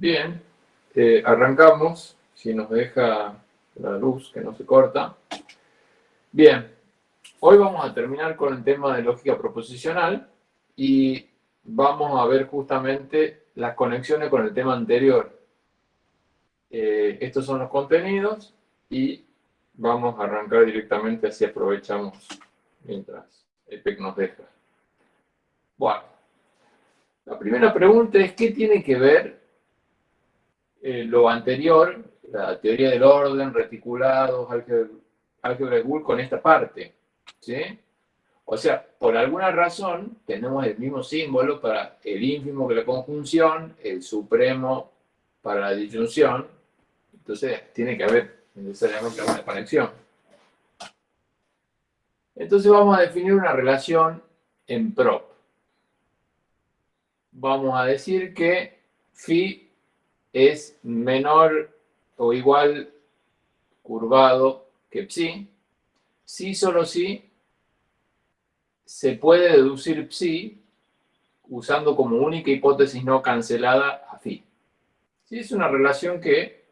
Bien, eh, arrancamos, si nos deja la luz que no se corta. Bien, hoy vamos a terminar con el tema de lógica proposicional y vamos a ver justamente las conexiones con el tema anterior. Eh, estos son los contenidos y vamos a arrancar directamente así aprovechamos mientras el PEC nos deja. Bueno, la primera pregunta es ¿qué tiene que ver eh, lo anterior, la teoría del orden, reticulados, álgebra de con esta parte. ¿sí? O sea, por alguna razón tenemos el mismo símbolo para el ínfimo que la conjunción, el supremo para la disyunción. Entonces tiene que haber necesariamente una conexión. Entonces vamos a definir una relación en prop. Vamos a decir que phi es menor o igual curvado que psi, si solo si se puede deducir psi usando como única hipótesis no cancelada a phi. Sí, es una relación que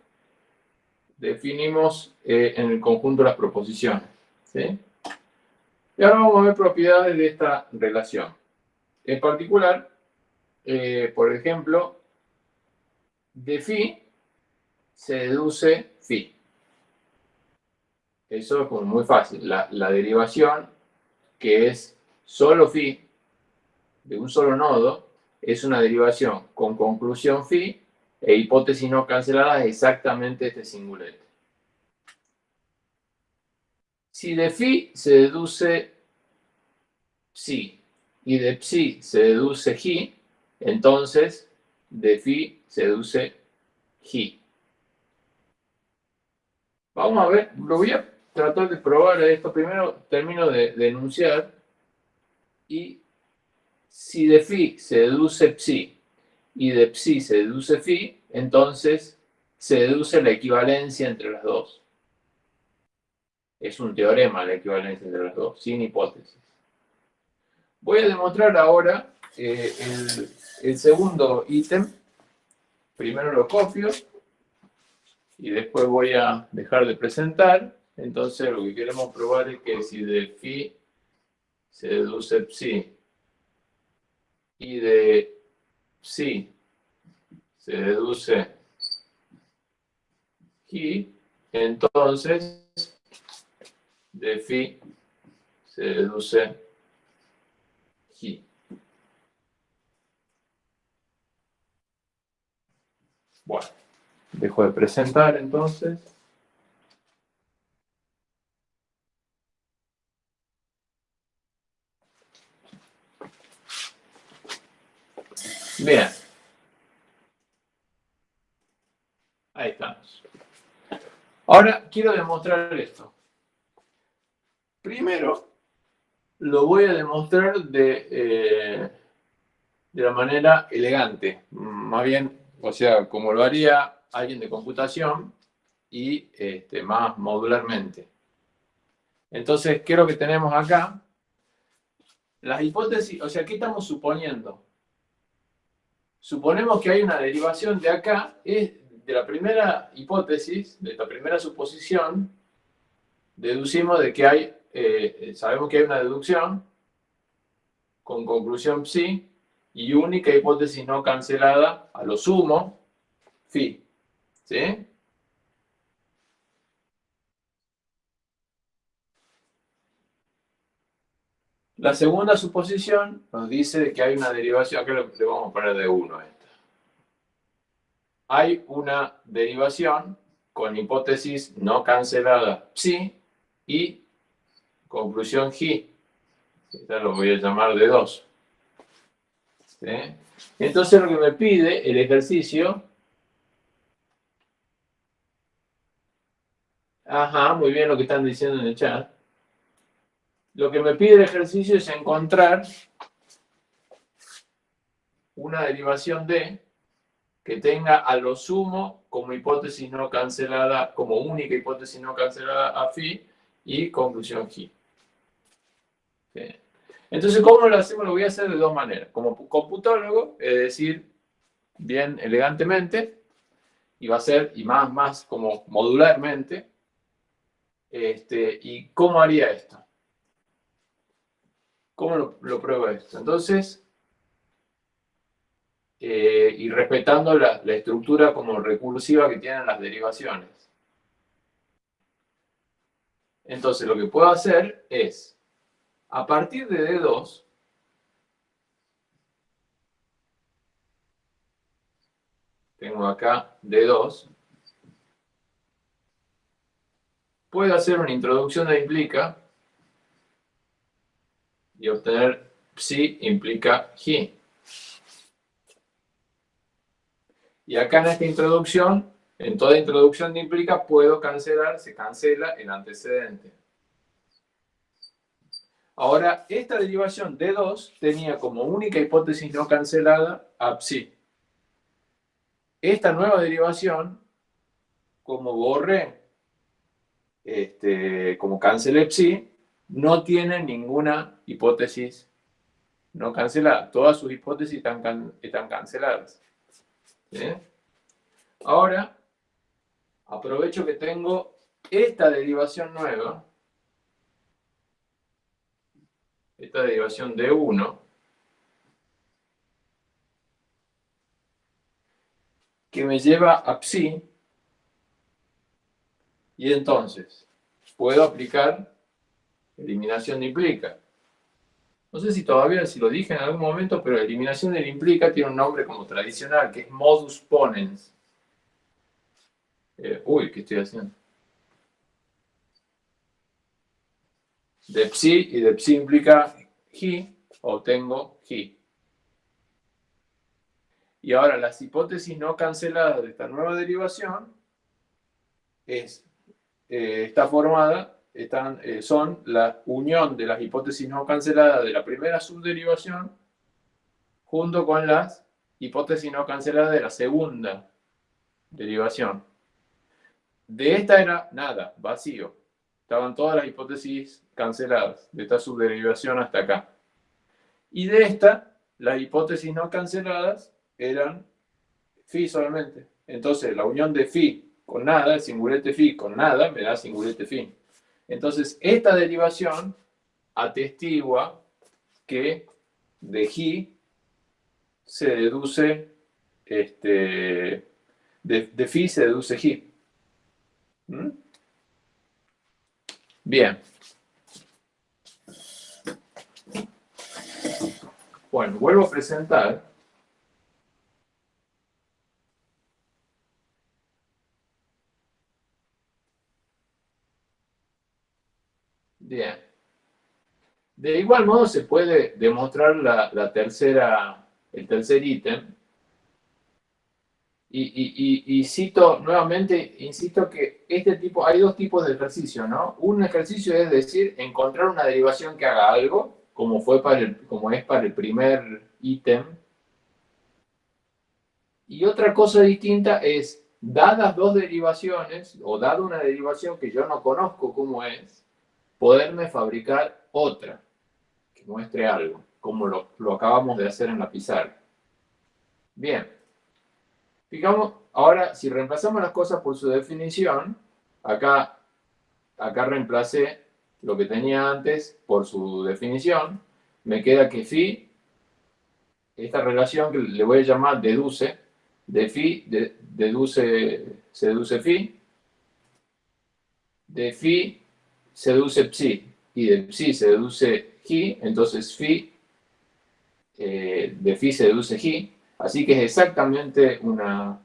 definimos eh, en el conjunto de las proposiciones. Y ahora vamos a ver propiedades de esta relación. En particular, eh, por ejemplo, de phi se deduce phi. Eso es muy fácil. La, derivación, que es solo phi, de un solo nodo, es una derivación con conclusión phi e hipótesis no cancelada es exactamente este singulete. Si de phi se deduce psi y de psi se deduce ji, entonces de phi seduce G. Vamos a ver, lo voy a tratar de probar esto. Primero termino de, enunciar. Y si de phi se deduce psi y de psi se deduce phi, entonces se deduce la equivalencia entre las dos. Es un teorema la equivalencia entre las dos, sin hipótesis. Voy a demostrar ahora eh, el, el segundo ítem primero lo copio y después voy a dejar de presentar. Entonces lo que queremos probar es que si de phi se deduce psi y de psi se deduce chi, entonces de phi se deduce chi. Bueno, dejo de presentar entonces. Bien. Ahí estamos. Ahora quiero demostrar esto. Primero, lo voy a demostrar de, eh, de la manera elegante, más bien o sea, como lo haría alguien de computación y este, más modularmente. Entonces, ¿qué es lo que tenemos acá? Las hipótesis, o sea, ¿qué estamos suponiendo? Suponemos que hay una derivación de acá, de la primera hipótesis, de la primera suposición, deducimos de que hay, eh, sabemos que hay una deducción con conclusión psi, y única hipótesis no cancelada, a lo sumo, phi. ¿Sí? La segunda suposición nos dice que hay una derivación, acá le vamos a poner de 1 esta. Hay una derivación con hipótesis no cancelada psi y conclusión g. Esta lo voy a llamar de 2. Entonces lo que me pide el ejercicio... Ajá, muy bien lo que están diciendo en el chat. Lo que me pide el ejercicio es encontrar una derivación de que tenga a lo sumo como hipótesis no cancelada, como única hipótesis no cancelada a phi y conclusión g. Entonces, ¿cómo lo hacemos? Lo voy a hacer de dos maneras. Como computólogo, es decir, bien elegantemente y va a ser, y más, más como modularmente. Este, ¿Y cómo haría esto? ¿Cómo lo, pruebo esto? Entonces, eh, y respetando la, la estructura como recursiva que tienen las derivaciones. Entonces, lo que puedo hacer es, a partir de D2, tengo acá D2, puedo hacer una introducción de implica y obtener psi implica hi. Y acá en esta introducción, en toda introducción de implica, puedo cancelar, se cancela el antecedente. Ahora, esta derivación D2 tenía como única hipótesis no cancelada a psi. Esta nueva derivación, como borré, este, como cancelé psi, no tiene ninguna hipótesis no cancelada. Todas sus hipótesis están canceladas. Ahora, aprovecho que tengo esta derivación nueva, esta derivación de 1, que me lleva a psi, y entonces puedo aplicar eliminación de implica. No sé si todavía, si lo dije en algún momento, pero eliminación del implica tiene un nombre como tradicional, que es modus ponens. Eh, uy, ¿qué estoy haciendo? De psi y de psi implica hi, obtengo hi. Y ahora las hipótesis no canceladas de esta nueva derivación es, eh, está formada, están, eh, son la unión de las hipótesis no canceladas de la primera subderivación junto con las hipótesis no canceladas de la segunda derivación. De esta era nada, vacío. Estaban todas las hipótesis canceladas, de esta subderivación hasta acá. Y de esta, las hipótesis no canceladas eran phi solamente. Entonces, la unión de phi con nada, el singulete phi con nada, me da singulete phi. Entonces, esta derivación atestigua que de hi se deduce, este, de, phi se deduce. ¿Mm? Bien. Bueno, vuelvo a presentar Bien. De igual modo se puede demostrar la, tercera, el tercer ítem. Y, cito nuevamente, insisto que este tipo, hay dos tipos de ejercicio, ¿no? Un ejercicio es decir, encontrar una derivación que haga algo, como, fue para el, como es para el primer ítem. Y otra cosa distinta es, dadas dos derivaciones, o dada una derivación que yo no conozco cómo es, poderme fabricar otra que muestre algo, como lo, acabamos de hacer en la pizarra. Bien, fijamos, ahora si reemplazamos las cosas por su definición, acá, acá reemplacé lo que tenía antes por su definición, me queda que phi, esta relación que le voy a llamar deduce, de phi deduce, se deduce phi, de phi se deduce psi y de psi se deduce hi, entonces phi eh, de phi se deduce hi, así que es exactamente una,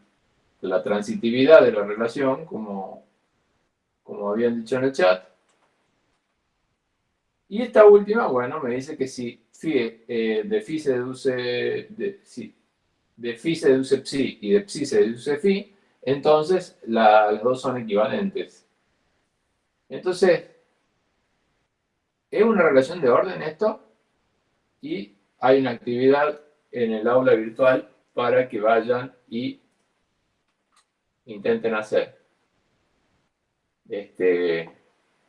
la transitividad de la relación, como, como habían dicho en el chat. Y esta última, bueno, me dice que si phi, eh, de phi se deduce, de, si, de phi se deduce psi y de psi se deduce phi, entonces las dos son equivalentes. Entonces, es una relación de orden esto y hay una actividad en el aula virtual para que vayan y intenten hacer. Este,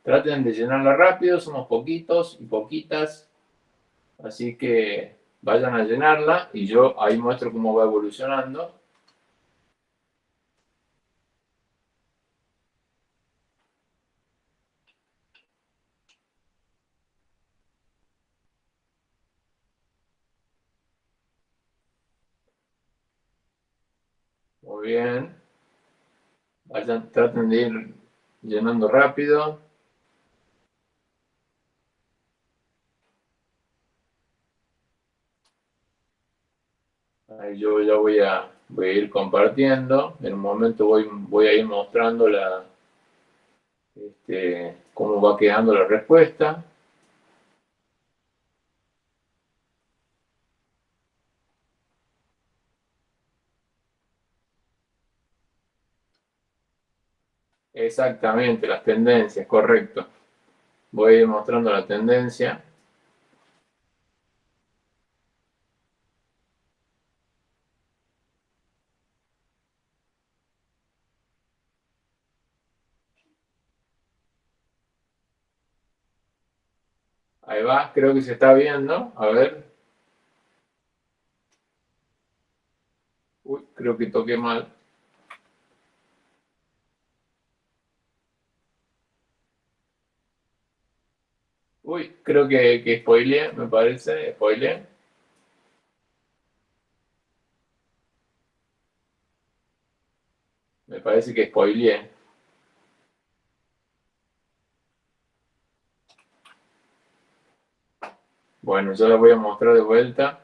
traten de llenarla rápido, somos poquitos y poquitas, así que vayan a llenarla y yo ahí muestro cómo va evolucionando. Bien. Vayan, traten de ir llenando rápido. Ahí yo ya voy a, voy a ir compartiendo. En un momento voy, voy a ir mostrando la, este, cómo va quedando la respuesta. Exactamente, las tendencias, correcto. Voy a ir mostrando la tendencia. Ahí va, creo que se está viendo. A ver. Uy, creo que toqué mal. Uy, creo que, que spoileé, me parece. Spoileé. Me parece que spoileé. Bueno, yo la voy a mostrar de vuelta.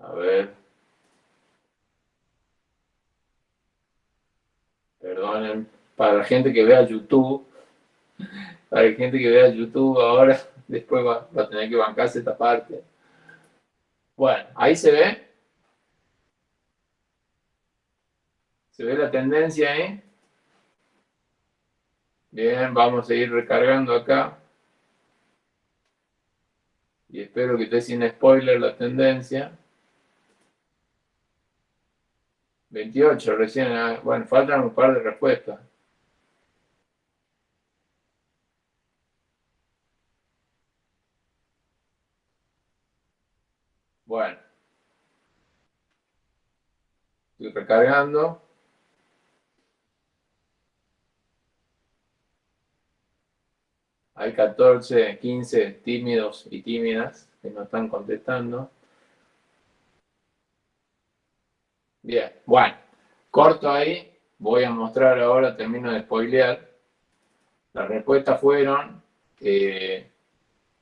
A ver. Perdonen, para gente que vea YouTube, para la gente que vea YouTube ahora, después va, a tener que bancarse esta parte. Bueno, ahí se ve. ¿Se ve la tendencia ahí? Bien, vamos a ir recargando acá. Y espero que esté sin spoiler la tendencia. 28 recién. Ah, bueno, faltan un par de respuestas. Bueno. Recargando. Hay 14, 15 tímidos y tímidas que no están contestando. Bien, bueno, corto ahí. Voy a mostrar ahora, termino de spoilear. Las respuestas fueron eh,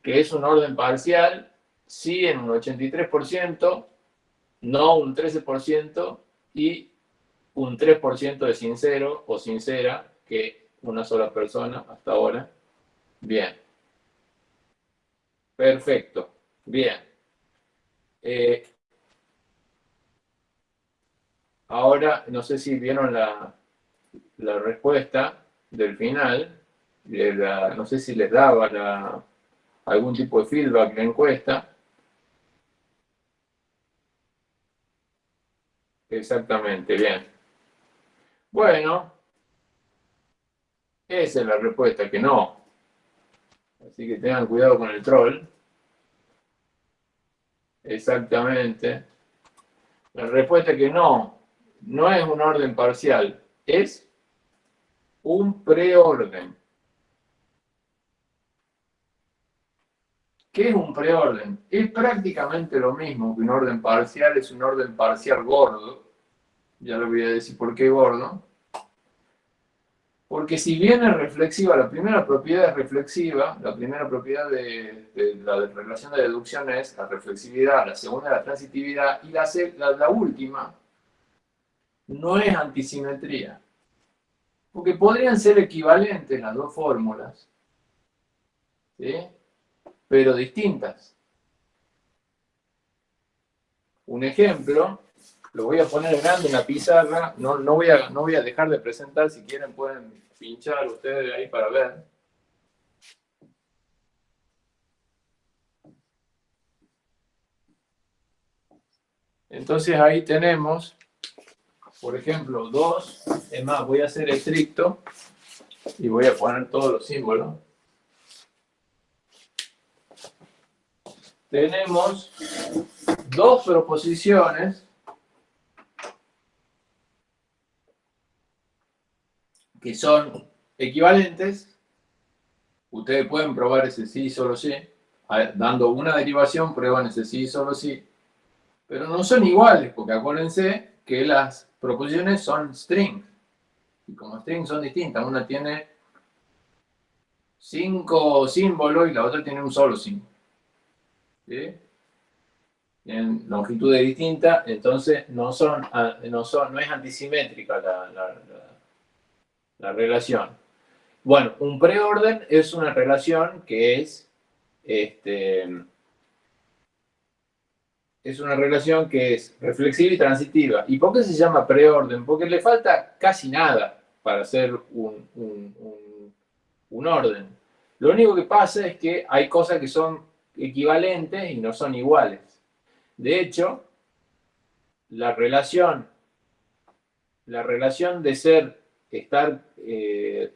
que es un orden parcial, sí en un 83%, no un 13% y un 3% de sincero o sincera, que una sola persona hasta ahora. Bien. Perfecto. Bien. Eh, ahora, no sé si vieron la, la respuesta del final. no sé si les daba algún tipo de feedback la encuesta. Exactamente, bien. Bueno, esa es la respuesta, que no. Así que tengan cuidado con el troll. Exactamente. La respuesta es que no, no es un orden parcial, es un preorden. ¿Qué es un preorden? Es prácticamente lo mismo que un orden parcial, es un orden parcial gordo. Ya le voy a decir por qué gordo. Porque si bien es reflexiva, la primera propiedad es reflexiva, la primera propiedad de, la relación de deducción es la reflexividad, la segunda la transitividad, y la, la, última no es antisimetría. Porque podrían ser equivalentes las dos fórmulas, ¿sí? Pero distintas. Un ejemplo, lo voy a poner grande en la pizarra, no, no, voy a, no voy a dejar de presentar, si quieren pueden pinchar ustedes ahí para ver. Entonces ahí tenemos por ejemplo, 2, es más, voy a ser estricto y voy a poner todos los símbolos. Tenemos dos proposiciones que son equivalentes. Ustedes pueden probar ese sí, solo sí. Dando una derivación, prueban ese sí, solo sí. Pero no son iguales, porque acuérdense que las proposiciones son strings. Y como strings son distintas, una tiene cinco símbolos y la otra tiene un solo símbolo. ¿Sí? Tienen longitudes distintas, entonces no, son, no, son, no es antisimétrica la, la relación. Bueno, un preorden es una relación que es este, es una relación que es reflexiva y transitiva. ¿Y por qué se llama preorden? Porque le falta casi nada para hacer un, un, orden. Lo único que pasa es que hay cosas que son equivalentes y no son iguales. De hecho, la relación, la relación de ser, estar, eh,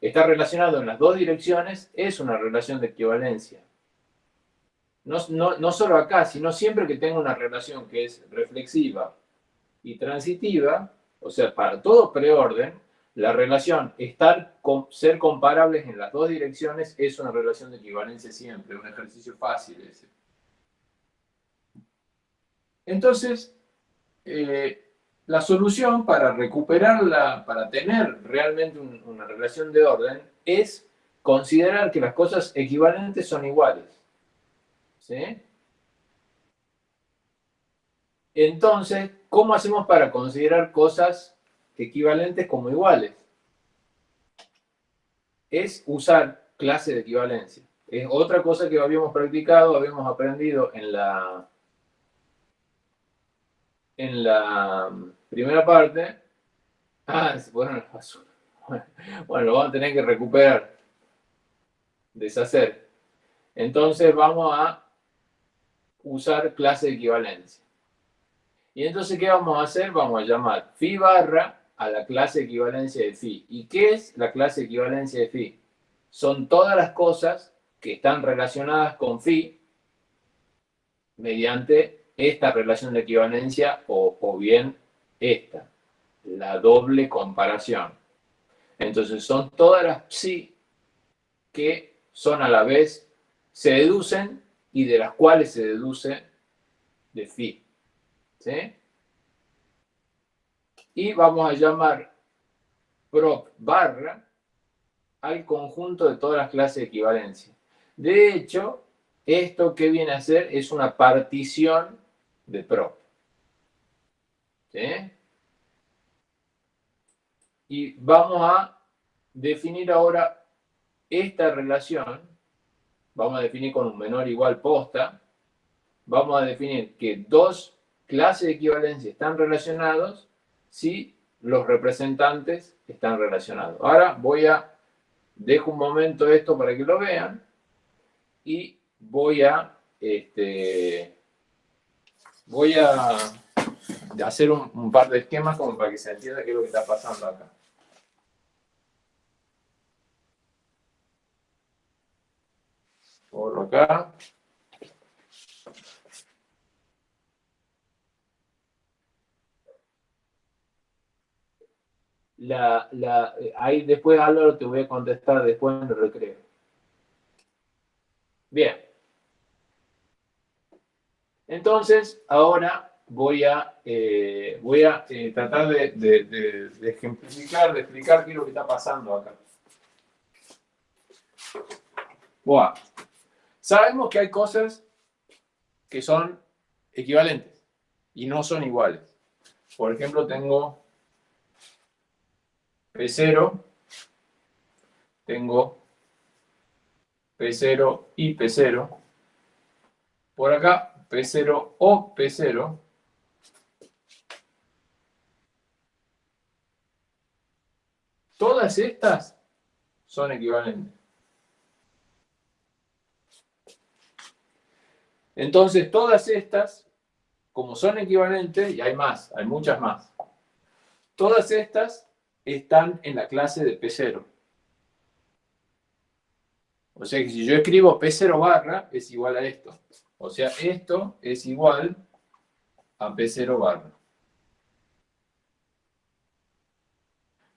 estar relacionado en las dos direcciones es una relación de equivalencia no, solo acá, sino siempre que tenga una relación que es reflexiva y transitiva, o sea, para todo preorden, la relación estar, ser comparables en las dos direcciones es una relación de equivalencia siempre, un ejercicio fácil ese. Entonces, eh, la solución para recuperarla, para tener realmente una relación de orden, es considerar que las cosas equivalentes son iguales. ¿Sí? Entonces, ¿cómo hacemos para considerar cosas equivalentes como iguales? Es usar clase de equivalencia. Es otra cosa que habíamos practicado, habíamos aprendido en la, en la primera parte. Ah, bueno, bueno, lo vamos a tener que recuperar, deshacer. Entonces vamos a usar clase de equivalencia. Y entonces, ¿qué vamos a hacer? Vamos a llamar phi barra a la clase equivalencia de phi. ¿Y qué es la clase equivalencia de phi? Son todas las cosas que están relacionadas con phi mediante esta relación de equivalencia o, o bien esta, la doble comparación. Entonces son todas las psi que son a la vez, se deducen y de las cuales se deduce de phi. ¿Sí? Y vamos a llamar prop barra al conjunto de todas las clases de equivalencia. De hecho, esto que viene a ser es una partición de prop. ¿Sí? Y vamos a definir ahora esta relación vamos a definir con un menor igual posta, vamos a definir que dos clases de equivalencia están relacionados si los representantes están relacionados. Ahora voy a, dejo un momento esto para que lo vean y voy a, este, voy a hacer un, un par de esquemas como para que se entienda qué es lo que está pasando acá. Por acá. La, la, ahí después Álvaro te voy a contestar después en el recreo. Bien. Entonces, ahora voy a, eh, voy a eh, tratar de, de, ejemplificar, de explicar qué es lo que está pasando acá. Bueno. Sabemos que hay cosas que son equivalentes y no son iguales. Por ejemplo, tengo P0, tengo P0 y P0. Por acá, P0 o P0. Todas estas son equivalentes. Entonces, todas estas, como son equivalentes, y hay más, hay muchas más, todas estas están en la clase de P0. O sea que si yo escribo P0 barra, es igual a esto. O sea, esto es igual a P0 barra.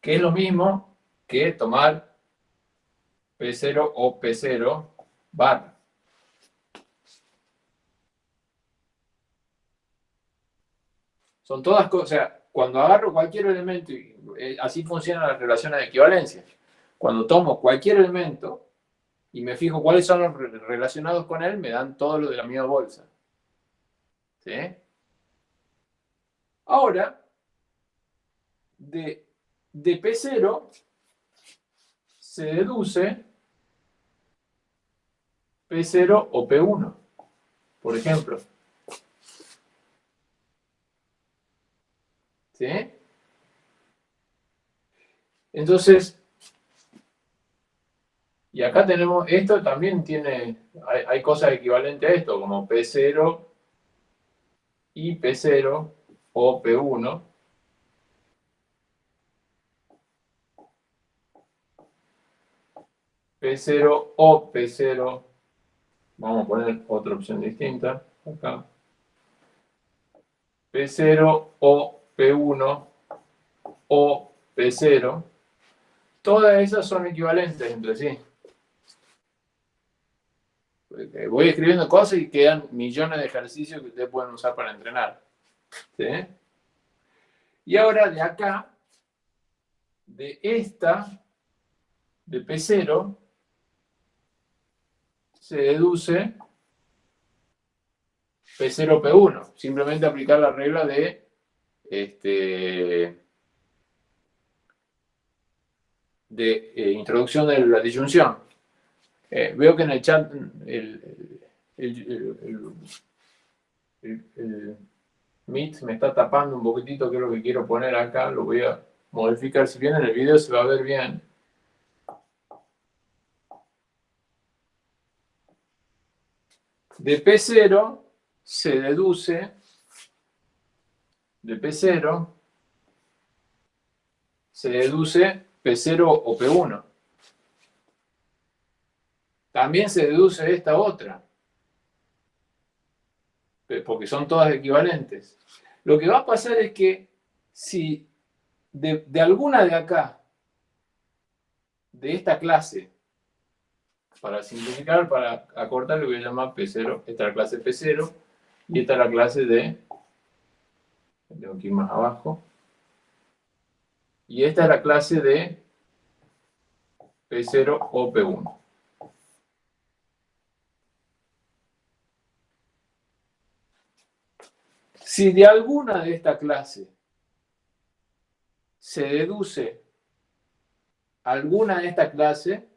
Que es lo mismo que tomar P0 o P0 barra. Son todas cosas, o sea, cuando agarro cualquier elemento, eh, así funcionan las relaciones de equivalencia. Cuando tomo cualquier elemento y me fijo cuáles son los relacionados con él, me dan todo lo de la misma bolsa. ¿Sí? Ahora, de, de P0 se deduce P0 o P1, por ejemplo. ¿Sí? Entonces, y acá tenemos, esto también tiene, hay, cosas equivalentes a esto, como P0 y P0 o P1. P0 o P0, vamos a poner otra opción distinta acá. P0 o P1 o P0, todas esas son equivalentes entre sí. Voy escribiendo cosas y quedan millones de ejercicios que ustedes pueden usar para entrenar. Y ahora de acá, de esta, de P0, se deduce P0, P1. Simplemente aplicar la regla de este, de eh, introducción de la disyunción. Eh, veo que en el chat el, el, Meet me está tapando un poquitito, que es lo que quiero poner acá, lo voy a modificar. Si bien en el video se va a ver bien. De P0 se deduce de P0 se deduce P0 o P1. También se deduce esta otra, porque son todas equivalentes. Lo que va a pasar es que si de, alguna de acá, de esta clase, para simplificar, para acortar, le voy a llamar P0, esta es la clase P0, y esta es la clase de tengo que ir más abajo. Y esta es la clase de P0 o P1. Si de alguna de esta clase se deduce alguna de esta clase,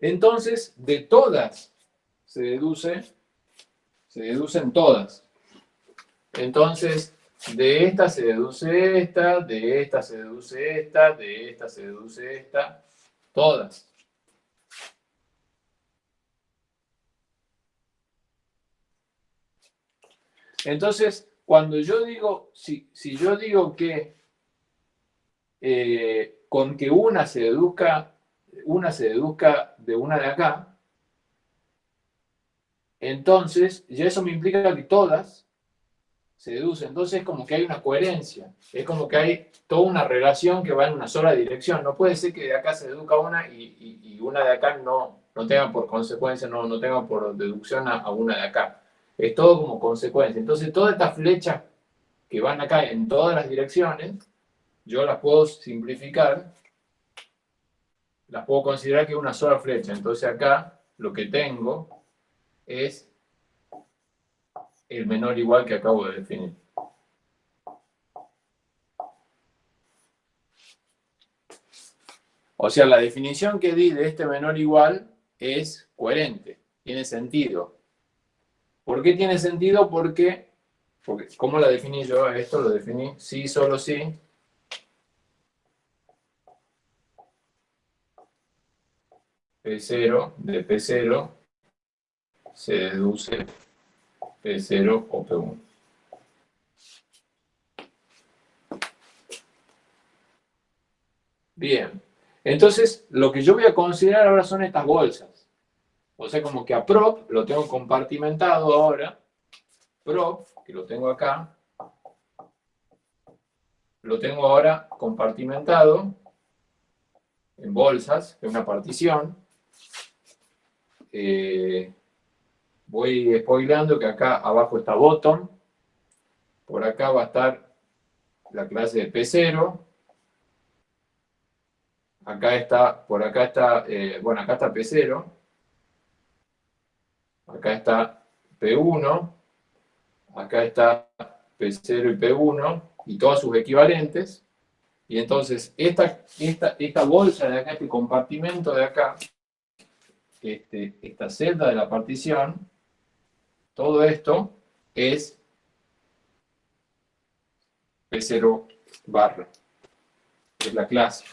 entonces de todas se deduce, se deducen todas. Entonces, de esta se deduce esta, de esta se deduce esta, de esta se deduce esta, todas. Entonces, cuando yo digo, si, yo digo que eh, con que una se deduzca, una se deduzca de una de acá, entonces ya eso me implica que todas se deduce. Entonces es como que hay una coherencia, es como que hay toda una relación que va en una sola dirección. No puede ser que de acá se deduzca una y, una de acá no, no tenga por consecuencia, no, no tenga por deducción a, una de acá. Es todo como consecuencia. Entonces todas estas flechas que van acá en todas las direcciones, yo las puedo simplificar, las puedo considerar que es una sola flecha. Entonces acá lo que tengo es el menor igual que acabo de definir. O sea, la definición que di de este menor igual es coherente, tiene sentido. ¿Por qué tiene sentido? Porque, porque ¿cómo la definí yo? Esto lo definí sí, solo sí. P0 de P0 se deduce P0 o P1. Bien. Entonces, lo que yo voy a considerar ahora son estas bolsas. O sea, como que a prop lo tengo compartimentado ahora. Prop, que lo tengo acá, lo tengo ahora compartimentado en bolsas, en una partición. Eh, voy spoilando que acá abajo está bottom, por acá va a estar la clase de P0, acá está, por acá está, eh, bueno, acá está P0, acá está P1, acá está P0 y P1, y todos sus equivalentes, y entonces esta, esta, esta bolsa de acá, este compartimento de acá, este, esta celda de la partición, todo esto es P0 barra, es la clase.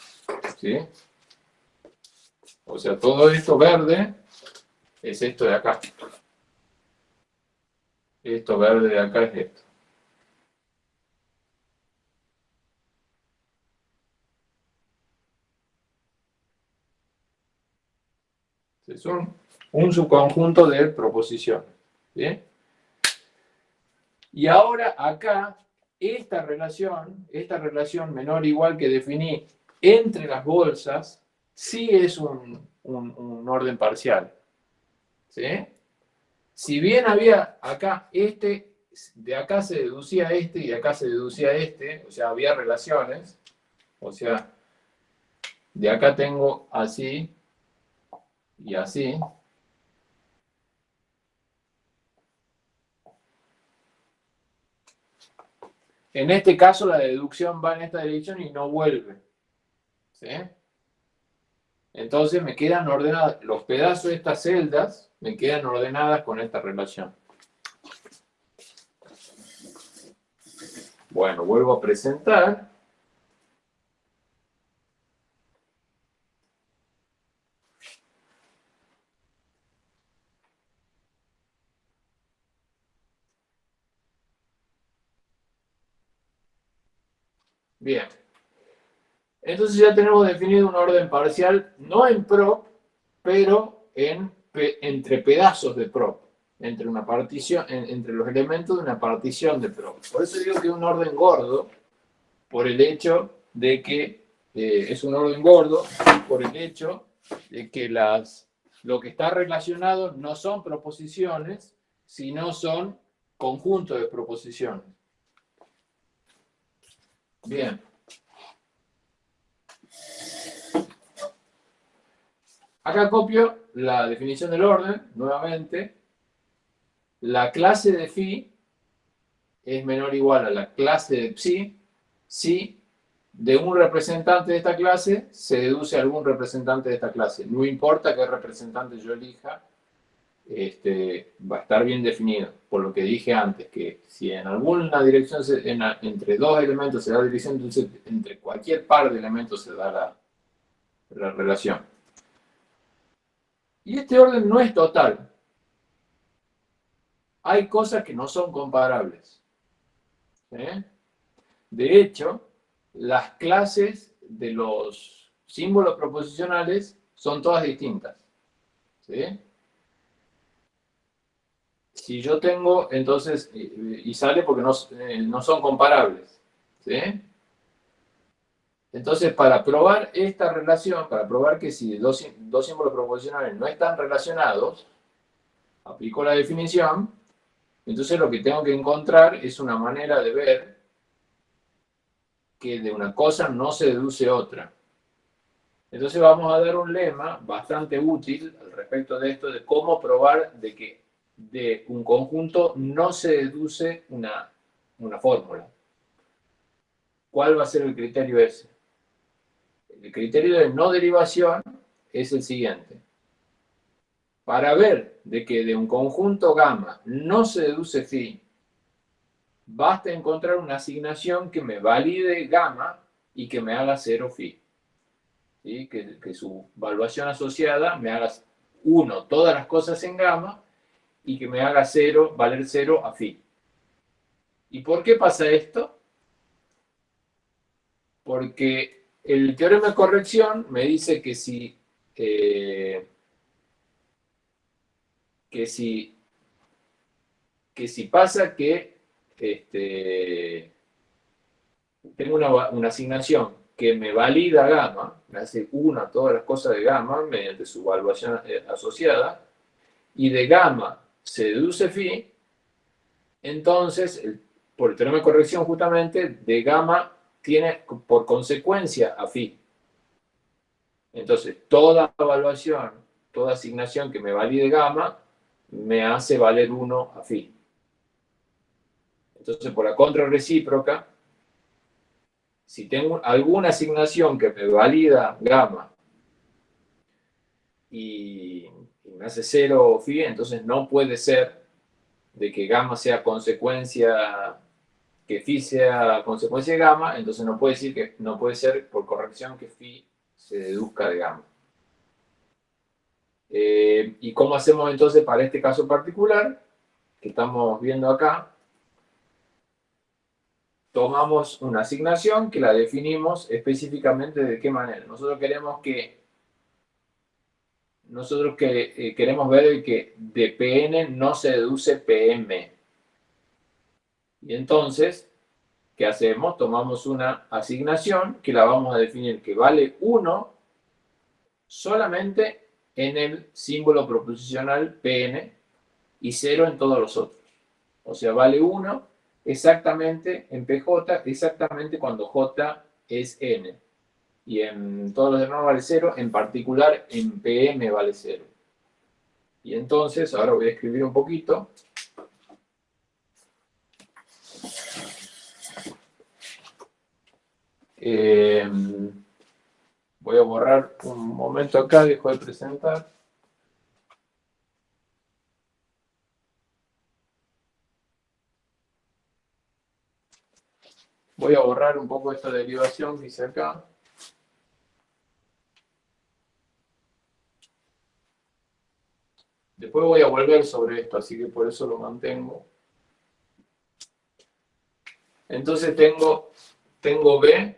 ¿sí? O sea, todo esto verde es esto de acá. Esto verde de acá es esto. Es un, subconjunto de proposiciones. Y ahora acá, esta relación, esta relación menor igual que definí entre las bolsas, sí es un, orden parcial. Si bien había acá este, de acá se deducía este y de acá se deducía este, o sea, había relaciones, o sea, de acá tengo así, y así. En este caso la deducción va en esta dirección y no vuelve. ¿Sí? Entonces me quedan ordenadas, los pedazos de estas celdas me quedan ordenadas con esta relación. Bueno, vuelvo a presentar. Bien. Entonces ya tenemos definido un orden parcial, no en prop, pero en, entre pedazos de prop, entre, una partición, entre los elementos de una partición de prop. Por eso digo que es un orden gordo, por el hecho de que eh, es un orden gordo, por el hecho de que las, lo que está relacionado no son proposiciones, sino son conjuntos de proposiciones. Bien. Acá copio la definición del orden, nuevamente. La clase de phi es menor o igual a la clase de psi si de un representante de esta clase se deduce algún representante de esta clase. No importa qué representante yo elija, este, va a estar bien definido, por lo que dije antes, que si en alguna dirección, entre dos elementos se da dirección, entonces entre cualquier par de elementos se da la, la relación. Y este orden no es total. Hay cosas que no son comparables. De hecho, las clases de los símbolos proposicionales son todas distintas. Si yo tengo, entonces, y sale porque no, eh, no son comparables. ¿sí? Entonces, para probar esta relación, para probar que si dos, dos símbolos proposicionales no están relacionados, aplico la definición, entonces lo que tengo que encontrar es una manera de ver que de una cosa no se deduce otra. Entonces vamos a dar un lema bastante útil al respecto de esto, de cómo probar de que de un conjunto no se deduce una, fórmula. ¿Cuál va a ser el criterio ese? El criterio de no derivación es el siguiente. Para ver de que de un conjunto gamma no se deduce phi, basta encontrar una asignación que me valide gamma y que me haga cero phi. Que, que, su valuación asociada me haga 1 todas las cosas en gamma y que me haga cero, valer cero a phi. ¿Y por qué pasa esto? Porque el teorema de corrección me dice que si, eh, que si, que si pasa que este, tengo una, una, asignación que me valida gamma, me hace una todas las cosas de gamma mediante su evaluación eh, asociada, y de gamma se deduce phi, entonces, por el teorema de corrección justamente, de gamma tiene por consecuencia a phi. Entonces, toda evaluación, toda asignación que me valide gamma, me hace valer 1 a phi. Entonces, por la contra recíproca, si tengo alguna asignación que me valida gamma y, hace 0 phi, entonces no puede ser de que gamma sea consecuencia que phi sea consecuencia de gamma, entonces no puede decir que no puede ser por corrección que phi se deduzca de gamma. Eh, ¿Y cómo hacemos entonces para este caso particular que estamos viendo acá? Tomamos una asignación que la definimos específicamente de qué manera. Nosotros queremos que nosotros que, eh, queremos ver que de Pn no se deduce Pm. Y entonces, ¿qué hacemos? Tomamos una asignación que la vamos a definir que vale 1 solamente en el símbolo proposicional Pn y 0 en todos los otros. O sea, vale 1 exactamente en Pj, exactamente cuando J es n. Y en todos los demás vale 0, en particular en Pm vale 0. Y entonces, ahora voy a escribir un poquito. Eh, voy a borrar un momento acá, dejo de presentar. Voy a borrar un poco esta derivación que hice acá. Después voy a volver sobre esto, así que por eso lo mantengo. Entonces tengo, tengo B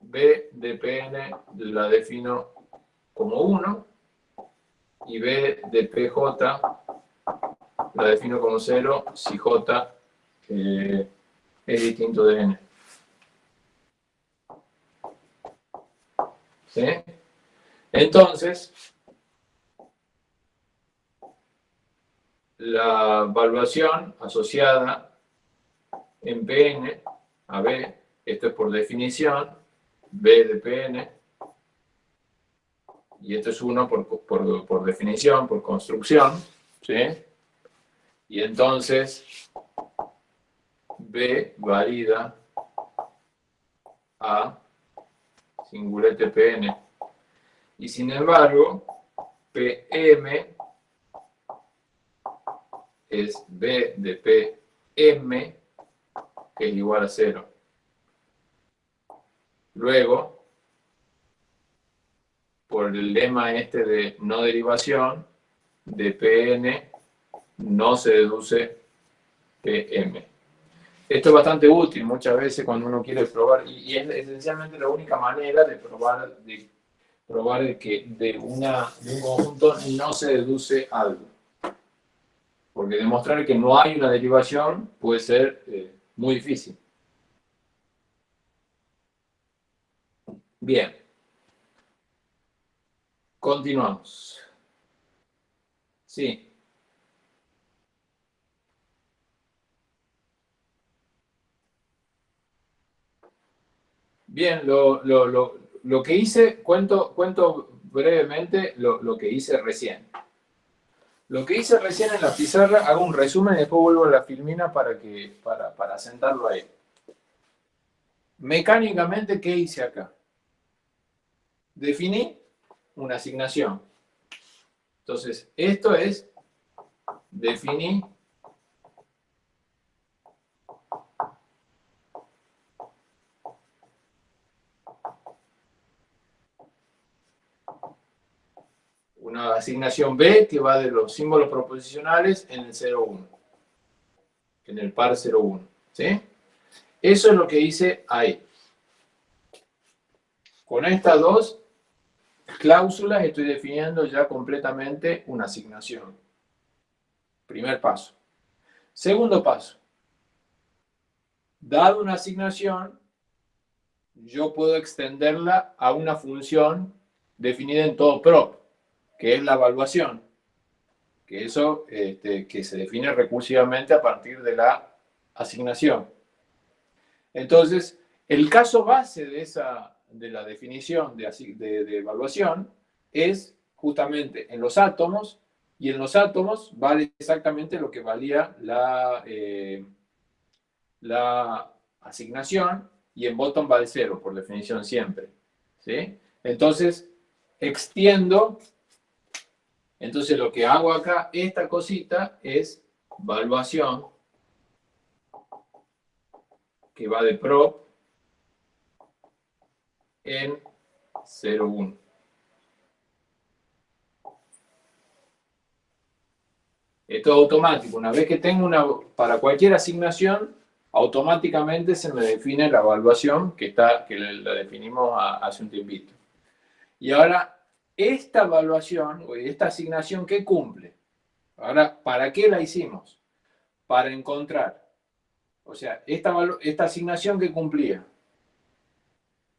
B de Pn la defino como 1 y B de PJ la defino como 0 si J eh, es distinto de N. ¿Sí? Entonces, la evaluación asociada en Pn a B, esto es por definición, B de Pn, y esto es 1 por, definición, por construcción, ¿sí? Y entonces, B valida a singulete Pn. Y sin embargo, Pm es B de Pm, que es igual a 0. Luego, por el lema este de no derivación, de Pn no se deduce Pm. Esto es bastante útil muchas veces cuando uno quiere probar, y, es esencialmente la única manera de probar, de probar que de, una, de un conjunto no se deduce algo. Porque demostrar que no hay una derivación puede ser eh, muy difícil. Bien. Continuamos. Sí. Bien, lo, que hice, cuento, cuento brevemente lo, que hice recién. Lo que hice recién en la pizarra, hago un resumen y después vuelvo a la filmina para, que, para, para sentarlo ahí. Mecánicamente, ¿qué hice acá? definí una asignación. Entonces, esto es, definí una asignación B que va de los símbolos proposicionales en el 0, 1. en el par 01. ¿sí? Eso es lo que hice ahí. Con estas dos cláusulas estoy definiendo ya completamente una asignación. Primer paso. Segundo paso. Dado una asignación, yo puedo extenderla a una función definida en todo prop, que es la evaluación. Que eso este, que se define recursivamente a partir de la asignación. Entonces, el caso base de, esa, de la definición de, de, evaluación es justamente en los átomos, y en los átomos vale exactamente lo que valía la, eh, la asignación, y en bottom vale cero, por definición siempre. ¿sí? Entonces, extiendo, entonces lo que hago acá, esta cosita es evaluación, que va de prop en 0,1. Esto es automático. Una vez que tengo una, para cualquier asignación, automáticamente se me define la evaluación que, está, que la definimos hace un tiempito. Y ahora, esta evaluación, o esta asignación, ¿qué cumple? Ahora, ¿para qué la hicimos? Para encontrar. O sea, esta, esta asignación que cumplía,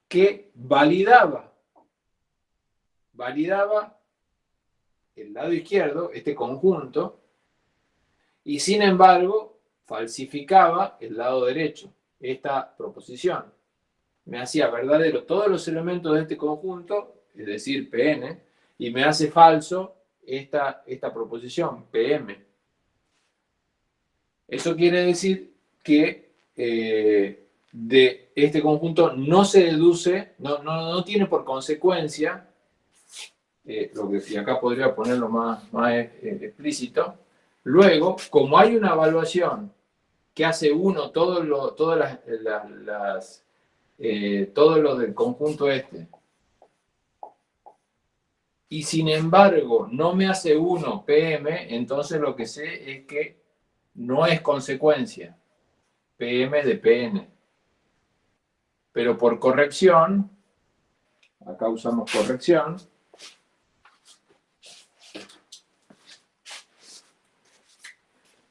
que validaba, validaba el lado izquierdo, este conjunto, y sin embargo falsificaba el lado derecho, esta proposición. Me hacía verdadero todos los elementos de este conjunto, es decir, Pn, y me hace falso esta, esta proposición, Pm. Eso quiere decir que eh, de este conjunto no se deduce, no, no, tiene por consecuencia, eh, lo que y acá podría ponerlo más, más eh, explícito, luego, como hay una evaluación que hace uno todo lo, todas las, del conjunto este. Y sin embargo, no me hace uno PM, entonces lo que sé es que no es consecuencia. PM de PN. Pero por corrección, acá usamos corrección,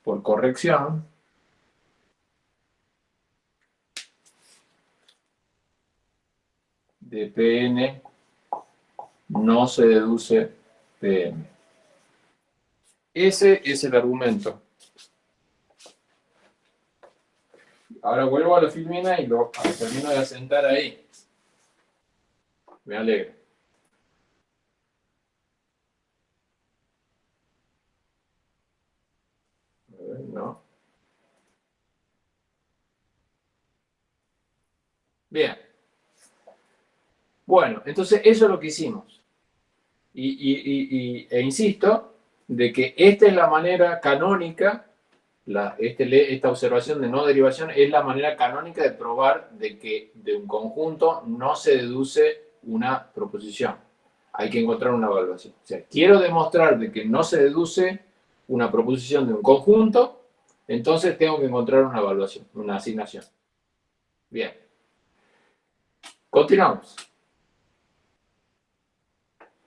por corrección, de Pn no se deduce Pm. Ese es el argumento. Ahora vuelvo a la filmina y lo termino de asentar ahí. Me alegra. No. Bien. Bueno, entonces eso es lo que hicimos. Y, e insisto, de que esta es la manera canónica, este esta observación de no derivación es la manera canónica de probar de que de un conjunto no se deduce una proposición. Hay que encontrar una evaluación. O sea, quiero demostrar de que no se deduce una proposición de un conjunto, entonces tengo que encontrar una evaluación, una asignación. Bien. Continuamos.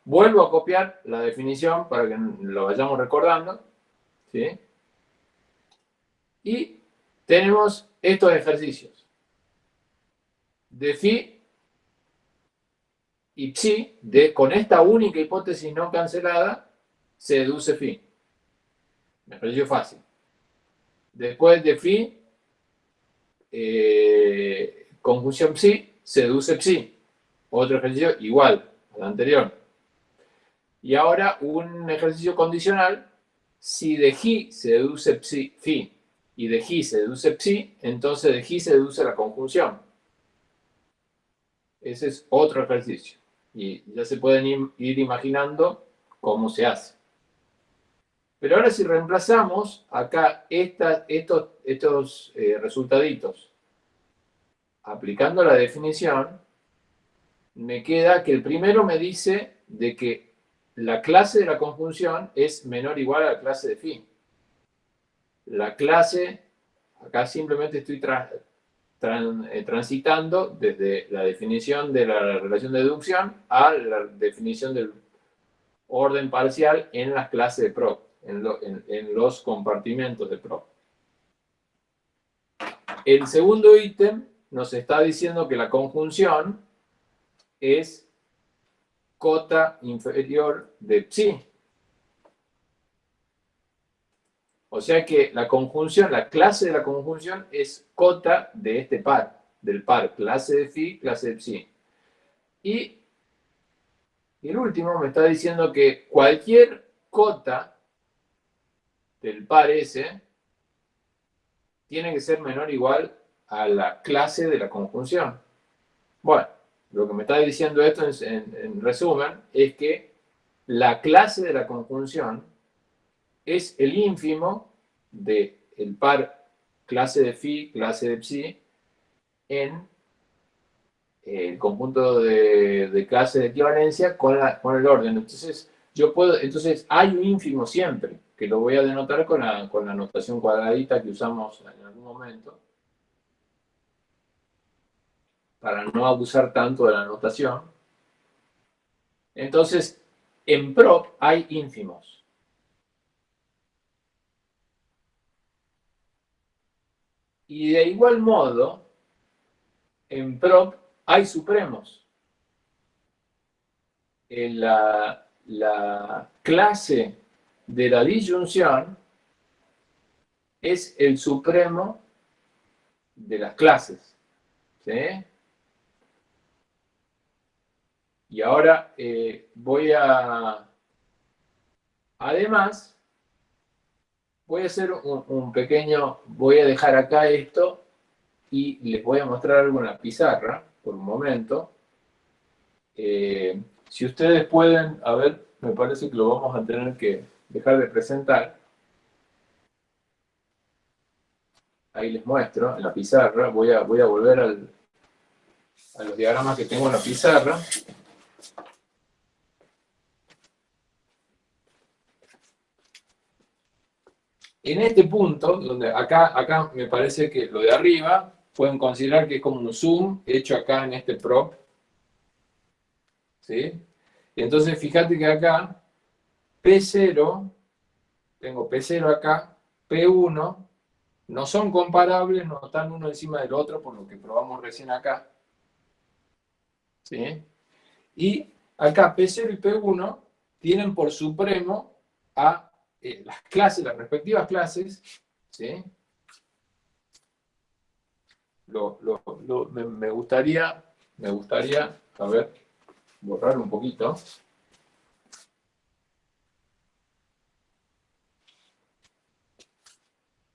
Vuelvo a copiar la definición para que lo vayamos recordando. ¿sí? Y tenemos estos ejercicios. De phi y psi, de, con esta única hipótesis no cancelada, se deduce phi. Me pareció fácil. Después de phi, eh, conjunción psi, se deduce psi. Otro ejercicio igual al anterior. Y ahora un ejercicio condicional, si de G se deduce psi, phi y de G se deduce psi, entonces de G se deduce la conjunción. Ese es otro ejercicio. Y ya se pueden ir imaginando cómo se hace. Pero ahora si reemplazamos acá estos, estos eh, resultaditos aplicando la definición, me queda que el primero me dice de que la clase de la conjunción es menor o igual a la clase de phi. La clase acá simplemente estoy eh, transitando desde la definición de la relación de deducción a la definición del orden parcial en las clases de PROP, en, los compartimentos de PROP. El segundo ítem nos está diciendo que la conjunción es cota inferior de psi. O sea que la conjunción, la clase de la conjunción es cota de este par, del par, clase de phi, clase de psi. Y el último me está diciendo que cualquier cota del par S tiene que ser menor o igual a la clase de la conjunción. Bueno, lo que me está diciendo esto en, resumen es que la clase de la conjunción es el ínfimo del par clase de phi, clase de psi, en el conjunto de, de clases de equivalencia con, con, el orden. Entonces, yo puedo, entonces hay un ínfimo siempre, que lo voy a denotar con la, con la notación cuadradita que usamos en algún momento, para no abusar tanto de la notación. Entonces, en prop hay ínfimos. Y de igual modo, en prop hay supremos. En la, clase de la disyunción es el supremo de las clases. Y ahora eh, voy a... Además, voy a hacer un, pequeño... Voy a dejar acá esto y les voy a mostrar la pizarra por un momento. Eh, si ustedes pueden, a ver, me parece que lo vamos a tener que dejar de presentar. Ahí les muestro en la pizarra. Voy a, voy a volver al, a los diagramas que tengo en la pizarra. En este punto, donde acá, acá me parece que lo de arriba pueden considerar que es como un zoom hecho acá en este prop. ¿Sí? Entonces fíjate que acá P0, tengo P0 acá, P1, no son comparables, no están uno encima del otro, por lo que probamos recién acá. ¿Sí? Y acá P0 y P1 tienen por supremo a eh, las clases, las respectivas clases, ¿sí? me, gustaría, me gustaría, a ver, borrar un poquito.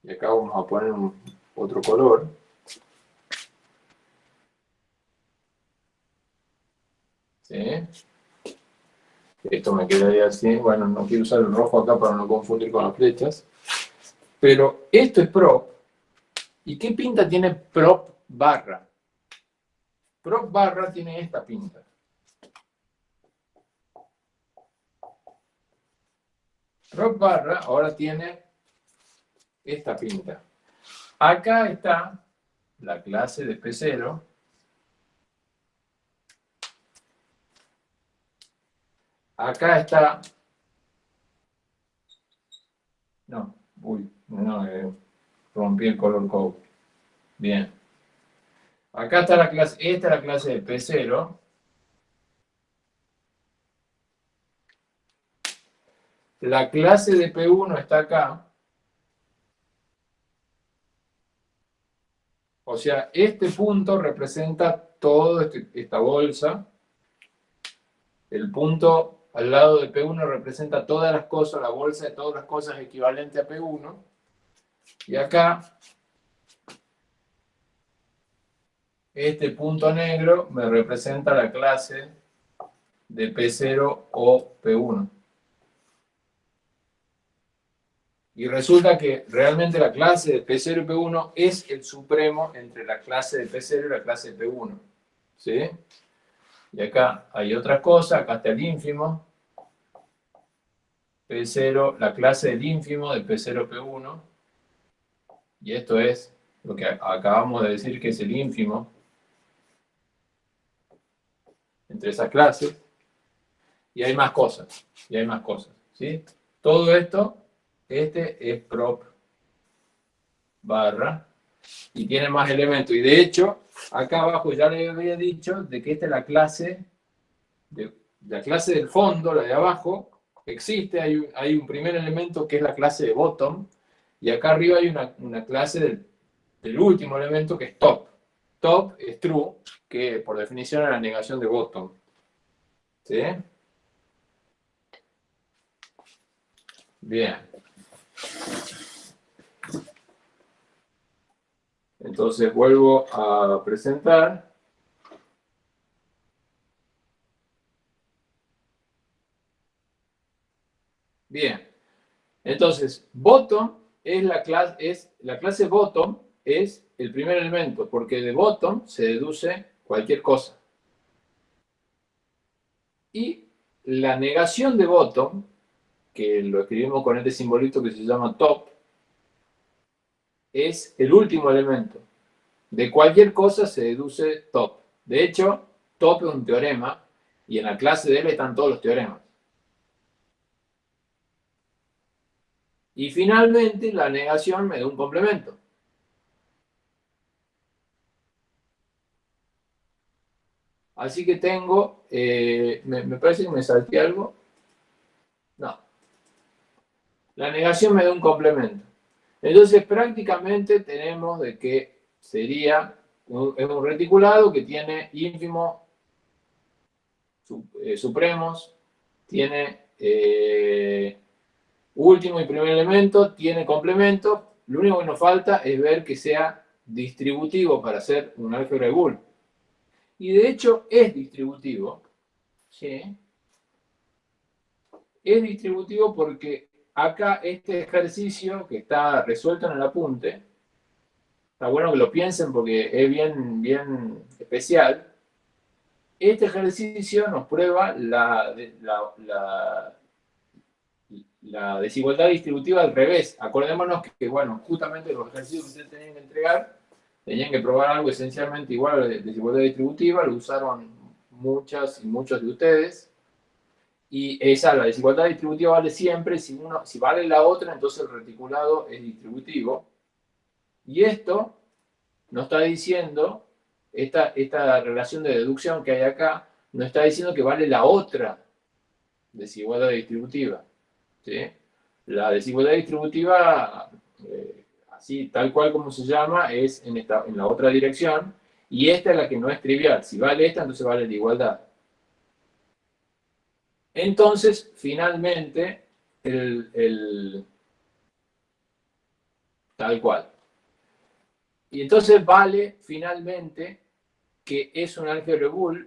Y acá vamos a poner otro color. ¿Sí? Esto me quedaría así. Bueno, no quiero usar el rojo acá para no confundir con las flechas. Pero esto es prop ¿Y qué pinta tiene prop barra? Prop barra tiene esta pinta. Prop barra ahora tiene esta pinta. Acá está la clase de P0. Acá está... No, uy, no, eh, rompí el color code. Bien. Acá está la clase, esta es la clase de P0. La clase de P1 está acá. O sea, este punto representa toda este, esta bolsa. El punto al lado de P1 representa todas las cosas, la bolsa de todas las cosas equivalente a P1. Y acá, este punto negro me representa la clase de P0 o P1. Y resulta que realmente la clase de P0 y P1 es el supremo entre la clase de P0 y la clase de P1. ¿Sí? Y acá hay otra cosa, acá está el ínfimo. P0, la clase del ínfimo de P0, P1 y esto es lo que acabamos de decir que es el ínfimo entre esas clases, y hay más cosas, y hay más cosas, ¿sí? Todo esto, este es prop barra, y tiene más elementos, y de hecho, acá abajo ya les había dicho de que esta es la clase, de, la clase del fondo, la de abajo, existe, hay un, hay un primer elemento que es la clase de bottom, y acá arriba hay una, una clase del, del último elemento que es top. Top es true, que por definición es la negación de bottom. ¿Sí? Bien. Entonces vuelvo a presentar. Bien. Entonces, bottom es la clase, es la clase bottom es el primer elemento, porque de bottom se deduce cualquier cosa. Y la negación de bottom, que lo escribimos con este simbolito que se llama top, es el último elemento. De cualquier cosa se deduce top. De hecho, top es un teorema, y en la clase de él están todos los teoremas. Y finalmente, la negación me da un complemento. Así que tengo, eh, me, parece que me salté algo. No. La negación me da un complemento. Entonces prácticamente tenemos de que sería un, un reticulado que tiene ínfimo eh, supremos, tiene eh, último y primer elemento, tiene complemento. Lo único que nos falta es ver que sea distributivo para hacer un álgebra de Boole y de hecho es distributivo. ¿sí? Es distributivo porque acá este ejercicio que está resuelto en el apunte, está bueno que lo piensen porque es bien, bien especial, este ejercicio nos prueba la, desigualdad distributiva al revés. Acordémonos que, bueno, justamente los ejercicios que ustedes tenían que entregar tenían que probar algo esencialmente igual a la desigualdad distributiva, lo usaron muchas y muchos de ustedes, y esa, la desigualdad distributiva vale siempre, si, uno, si vale la otra, entonces el reticulado es distributivo, y esto nos está diciendo, esta, esta relación de deducción que hay acá, nos está diciendo que vale la otra desigualdad distributiva. La desigualdad distributiva eh, así tal cual como se llama, es en, esta, en la otra dirección, y esta es la que no es trivial. Si vale esta, entonces vale la igualdad. Entonces, finalmente, el, tal cual. Y entonces vale, finalmente, que es un álgebra Boole,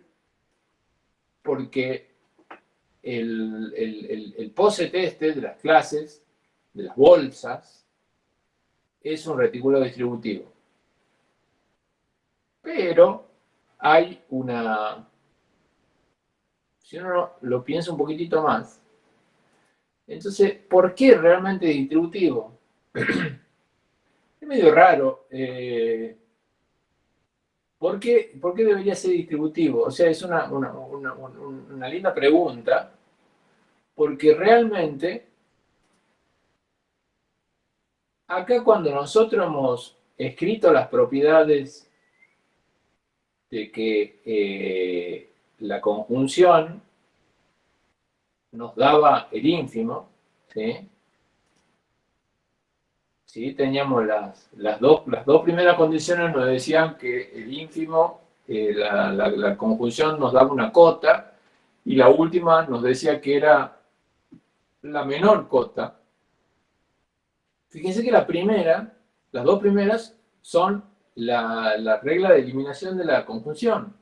porque el, el, el, POSET este de las clases, de las bolsas, es un retículo distributivo. Pero hay una... Si uno lo piensa un poquitito más, entonces, ¿por qué realmente distributivo? es medio raro. Eh, ¿por, qué, ¿por, qué, debería ser distributivo? O sea, es una, una, una linda pregunta, porque realmente acá cuando nosotros hemos escrito las propiedades de que eh, la conjunción nos daba el ínfimo, ¿sí? ¿Sí? Teníamos las, las, dos, las dos primeras condiciones nos decían que el ínfimo, eh, la, la conjunción nos daba una cota, y la última nos decía que era la menor cota, Fíjense que la primera, las dos primeras, son la, regla de eliminación de la conjunción.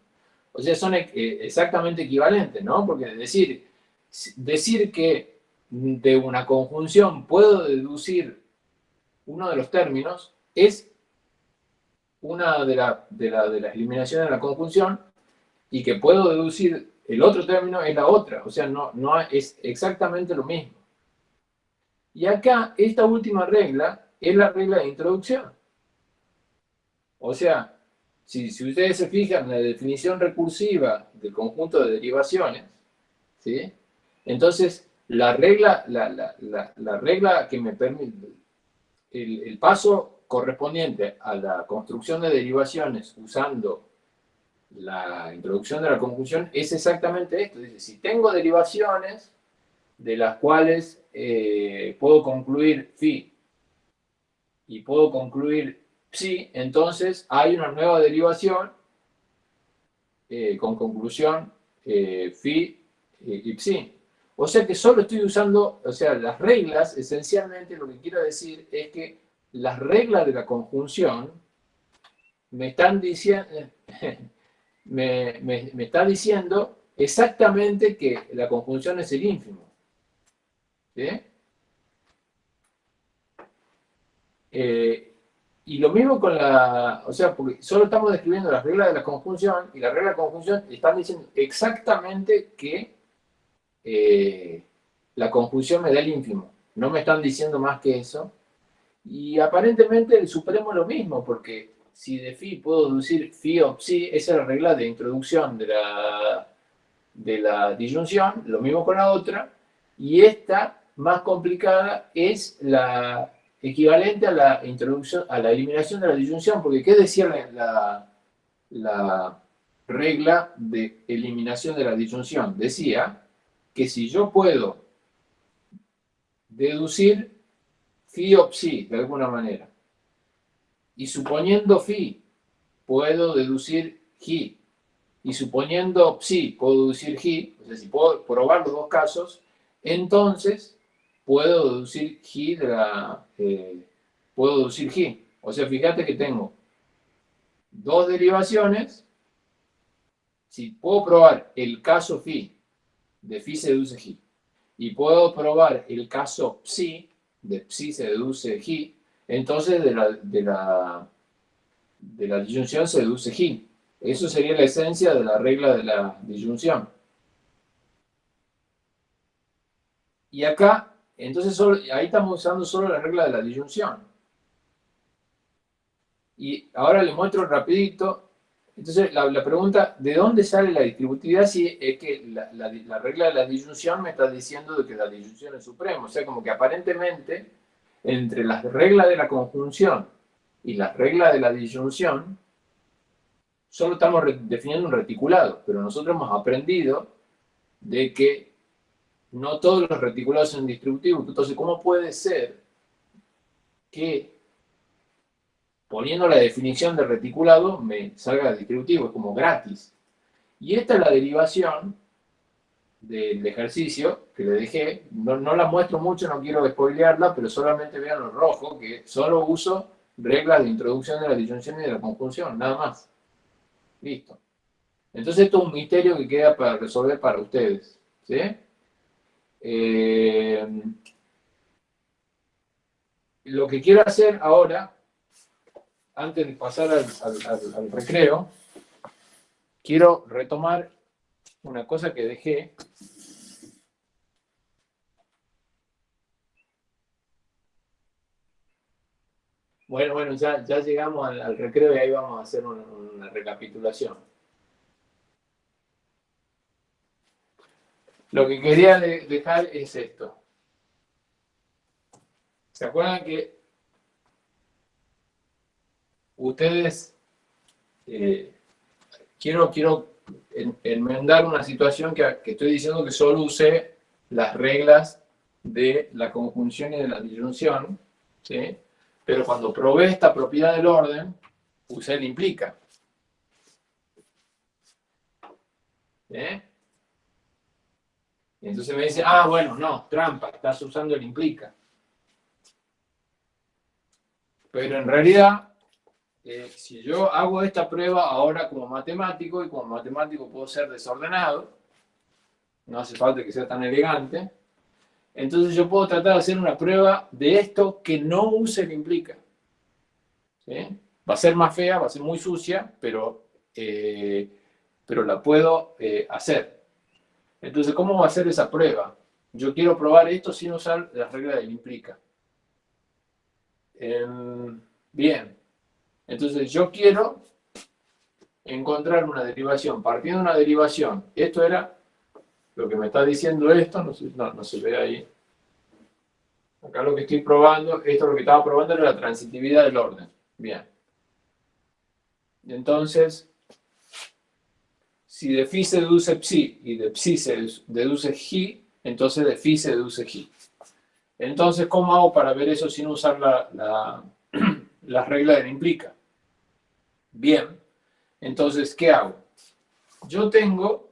O sea, son eh, exactamente equivalentes, ¿no? Porque decir, decir que de una conjunción puedo deducir uno de los términos es una de, la, de, la, de las eliminaciones de la conjunción y que puedo deducir el otro término es la otra. O sea, no, no es exactamente lo mismo. Y acá, esta última regla es la regla de introducción. O sea, si, si ustedes se fijan en la definición recursiva del conjunto de derivaciones, ¿sí? entonces la regla, la, regla que me permite, el, paso correspondiente a la construcción de derivaciones usando la introducción de la conjunción es exactamente esto. Dice, si tengo derivaciones de las cuales eh, puedo concluir phi y puedo concluir psi, entonces hay una nueva derivación eh, con conclusión eh, phi y psi. O sea que solo estoy usando, o sea, las reglas, esencialmente lo que quiero decir es que las reglas de la conjunción me están diciendo, me, está diciendo exactamente que la conjunción es el ínfimo. ¿Sí? Eh, y lo mismo con la, o sea, porque solo estamos describiendo las reglas de la conjunción y las reglas de la conjunción están diciendo exactamente que eh, la conjunción me da el ínfimo. No me están diciendo más que eso. Y aparentemente el supremo lo mismo, porque si de phi puedo deducir phi o psi, esa es la regla de introducción de la, de la disyunción, lo mismo con la otra, y esta más complicada es la equivalente a la introducción, a la eliminación de la disyunción, porque ¿qué decía la, la regla de eliminación de la disyunción? Decía que si yo puedo deducir phi o psi de alguna manera, y suponiendo phi puedo deducir ji, y suponiendo psi puedo deducir ji, o sea, si puedo probar los dos casos, entonces puedo deducir ji de la... Eh, puedo deducir ji. O sea, fíjate que tengo dos derivaciones, si puedo probar el caso phi de phi se deduce ji. Y puedo probar el caso psi, de psi se deduce ji, entonces de la, de la, de la disyunción se deduce ji. Eso sería la esencia de la regla de la disyunción. Y acá, entonces ahí estamos usando solo la regla de la disyunción. Y ahora les muestro rapidito entonces, la, pregunta, ¿de dónde sale la distributividad? Si es que la, regla de la disyunción me está diciendo de que la disyunción es suprema. O sea, como que aparentemente, entre las reglas de la conjunción y las reglas de la disyunción, solo estamos definiendo un reticulado. Pero nosotros hemos aprendido de que no todos los reticulados son distributivos. Entonces, ¿cómo puede ser que poniendo la definición de reticulado me salga distributivo, es como gratis. Y esta es la derivación del ejercicio que le dejé. No, la muestro mucho, no quiero spoilearla, pero solamente vean lo rojo, que solo uso reglas de introducción de la disyunción y de la conjunción, nada más. Listo. Entonces esto es un misterio que queda para resolver para ustedes. ¿sí? Eh, lo que quiero hacer ahora antes de pasar al, recreo, quiero retomar una cosa que dejé Bueno, bueno, ya, llegamos al, recreo y ahí vamos a hacer una, recapitulación. Lo que quería dejar es esto. ¿Se acuerdan que ustedes, eh, quiero, quiero enmendar una situación que, estoy diciendo que solo usé las reglas de la conjunción y de la disyunción, ¿sí? pero cuando probé esta propiedad del orden, usé el implica. Y entonces me dice, ah, bueno, no, trampa, estás usando el implica. Pero en realidad, si yo hago esta prueba ahora como matemático, y como matemático puedo ser desordenado, no hace falta que sea tan elegante, entonces yo puedo tratar de hacer una prueba de esto que no use el implica. Va a ser más fea, va a ser muy sucia, pero, eh, pero la puedo eh, hacer. Entonces, ¿cómo va a ser esa prueba? Yo quiero probar esto sin usar las reglas del implica. Em, bien, Entonces yo quiero encontrar una derivación, partiendo de una derivación. Esto era lo que me está diciendo esto, no, se ve ahí. Acá lo que estoy probando, esto lo que estaba probando era la transitividad del orden. Bien. Entonces, si de phi se deduce psi y de psi se deduce ji, entonces de phi se deduce ji. Entonces, ¿cómo hago para ver eso sin usar la, la, la regla del implica? Bien, entonces, ¿qué hago? Yo tengo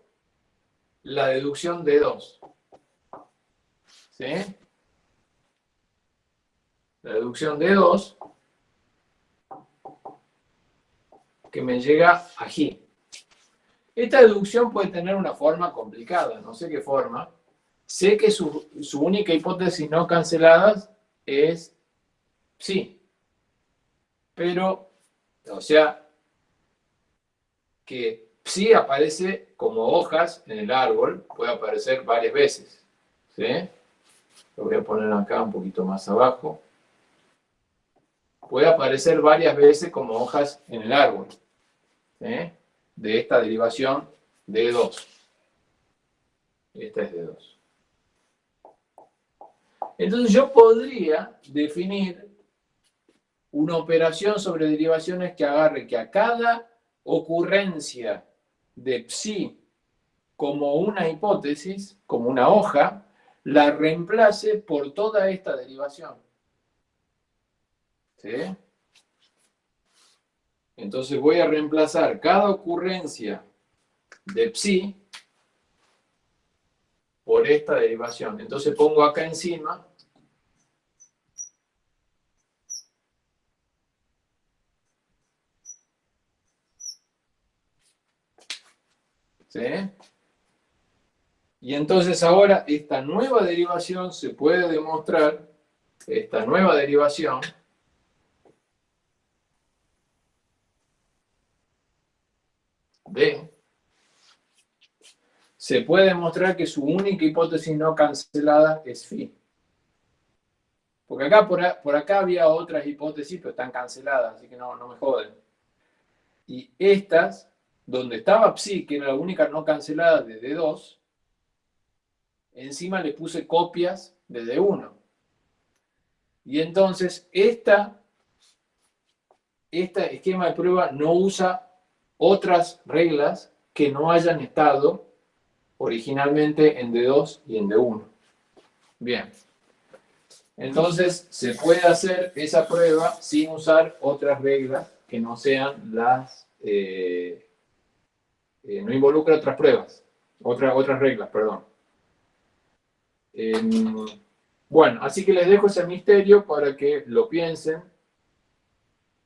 la deducción de 2. ¿Sí? La deducción de 2 que me llega aquí. Esta deducción puede tener una forma complicada, no sé qué forma. Sé que su, su única hipótesis no cancelada es sí. Pero, o sea, que psi aparece como hojas en el árbol, puede aparecer varias veces. ¿sí? Lo voy a poner acá un poquito más abajo. Puede aparecer varias veces como hojas en el árbol ¿sí? de esta derivación de 2. Esta es de 2. Entonces yo podría definir una operación sobre derivaciones que agarre que a cada ocurrencia de psi como una hipótesis, como una hoja, la reemplace por toda esta derivación. ¿Sí? Entonces voy a reemplazar cada ocurrencia de psi por esta derivación. Entonces pongo acá encima Y entonces ahora esta nueva derivación se puede demostrar, esta nueva derivación, de, se puede demostrar que su única hipótesis no cancelada es phi. Porque acá por, acá había otras hipótesis, pero están canceladas, así que no, no me joden. Y estas donde estaba psi, que era la única no cancelada de D2, encima le puse copias de D1. Y entonces esta, este esquema de prueba no usa otras reglas que no hayan estado originalmente en D2 y en D1. Bien. Entonces se puede hacer esa prueba sin usar otras reglas que no sean las eh, eh, no involucra otras pruebas, otra, otras reglas, perdón. Em, bueno, así que les dejo ese misterio para que lo piensen.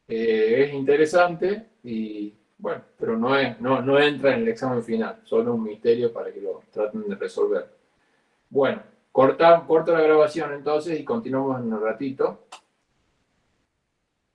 Eh, es interesante y bueno, pero no, no, no entra en el examen final, solo un misterio para que lo traten de resolver. Bueno, corta, corto la grabación entonces y continuamos en un ratito.